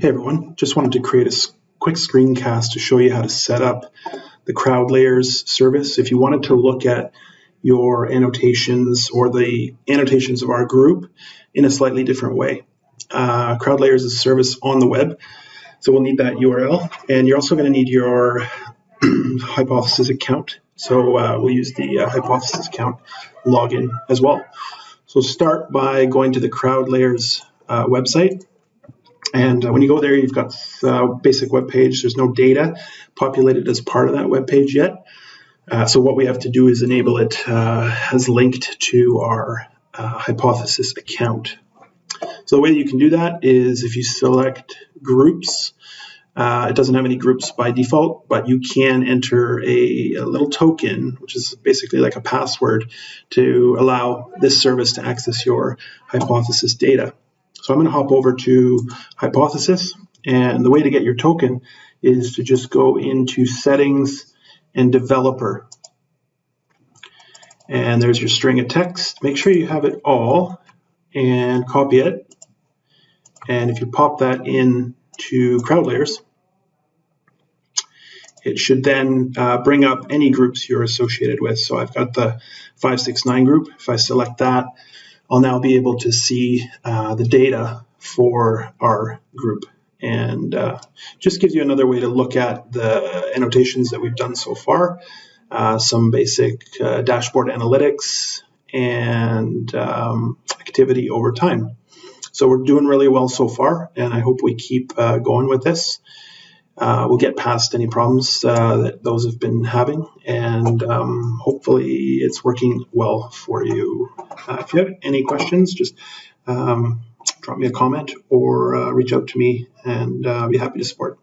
Hey everyone, just wanted to create a quick screencast to show you how to set up the crowd layers service. If you wanted to look at your annotations or the annotations of our group in a slightly different way. Uh, crowd layers is a service on the web, so we'll need that URL. And you're also going to need your Hypothesis account. So uh, we'll use the uh, Hypothesis account login as well. So start by going to the crowd layers uh, website and uh, when you go there, you've got a basic web page. There's no data populated as part of that web page yet. Uh, so what we have to do is enable it uh, as linked to our uh, hypothesis account. So the way you can do that is if you select groups, uh, it doesn't have any groups by default, but you can enter a, a, little token, which is basically like a password, to allow this service to access your hypothesis data. So I'm going to hop over to Hypothesis. And the way to get your token is to just go into Settings and Developer. And there's your string of text. Make sure you have it all and copy it. And if you pop that in to CrowdLayers, it should then uh, bring up any groups you're associated with. So I've got the 569 group. If I select that, I'll now be able to see uh, the data for our group. And uh, just gives you another way to look at the annotations that we've done so far, uh, some basic uh, dashboard analytics and um, activity over time. So we're doing really well so far, and I hope we keep uh, going with this uh, we'll get past any problems uh, that those have been having, and um, hopefully it's working well for you. Uh, if you have any questions, just um, drop me a comment or uh, reach out to me, and uh, I'll be happy to support.